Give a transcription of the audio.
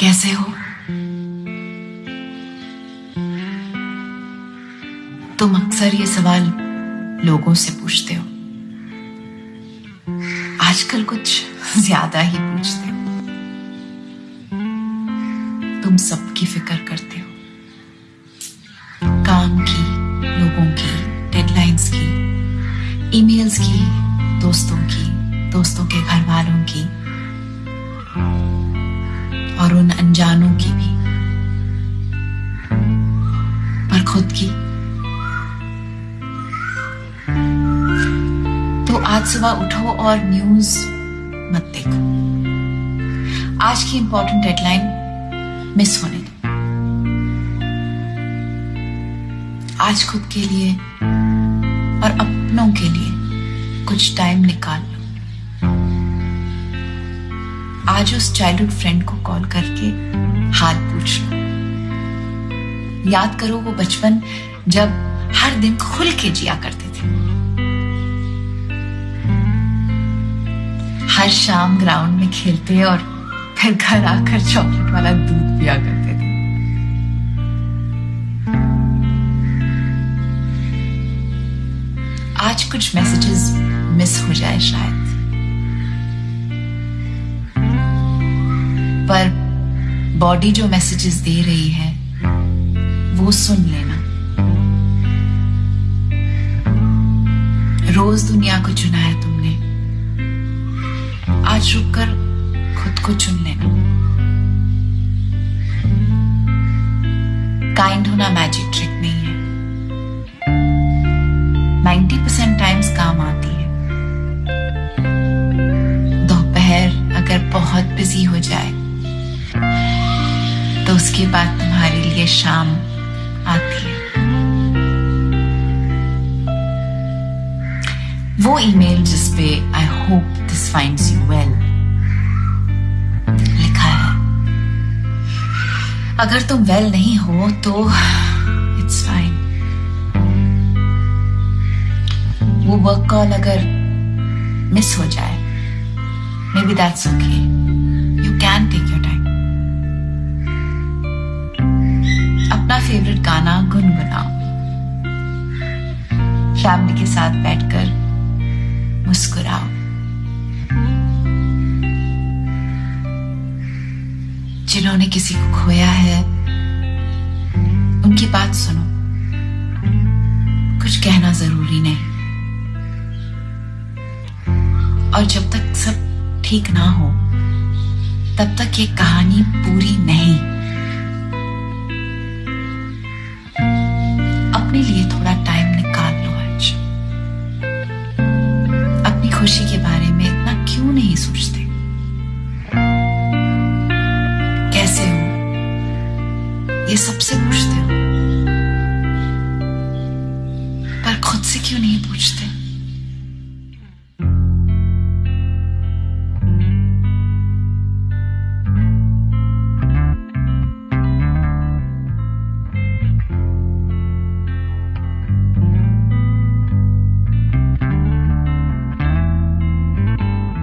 कैसे हो? तुम अक्सर ये सवाल लोगों से पूछते हो। आजकल कुछ ज़्यादा ही पूछते हो। तुम सबकी फ़िक्र करते हो। काम की, लोगों की डेडलाइंस की ईमेल्स की, दोस्तों की, दोस्तों के घर वालों की और उन अनजानों की भी। पर खुद की। तो आज सुबह उठो और न्यूज़ मत देखो। आज की इंपॉर्टेंट डेडलाइन मिस होने दो। आज खुद के लिए और अपनों के लिए कुछ टाइम निकाल लो। आज उस चाइल्डहुड फ्रेंड को कॉल करके हाल पूछ लो। याद करो वो बचपन जब हर दिन खुल के जिया करते थे। हर शाम ग्राउंड में खेलते और फिर घर आकर चॉकलेट वाला दूध पिया करते थे। आज कुछ मैसेजेस मिस हो जाए शायद। पर बॉडी जो मैसेजेस दे रही है, वो सुन लेना। रोज दुनिया को चुना है तुमने। आज रुककर खुद को चुन लेना। काइंड होना मैजिक ट्रिक नहीं है। 90% टाइम्स काम आती है। दोपहर अगर बहुत बिज़ी हो जाए तो उसके बाद तुम्हारे लिए शाम आती है। वो ईमेल जिस पे I hope this finds you well लिखा है। अगर तुम वेल नहीं हो तो इट्स फाइन वो वर्क कॉल अगर मिस हो जाए maybe that's okay favourite गाना गुनगुनाओ। फैमिली के साथ बैठकर मुस्कुराओ। जिन्होंने किसी को खोया है, उनकी बात सुनो। कुछ कहना ज़रूरी नहीं। और जब तक सब ठीक ना हो, तब तक ये कहानी पूरी सबसे पूछते हो। पर खुद से क्यों नहीं पूछते?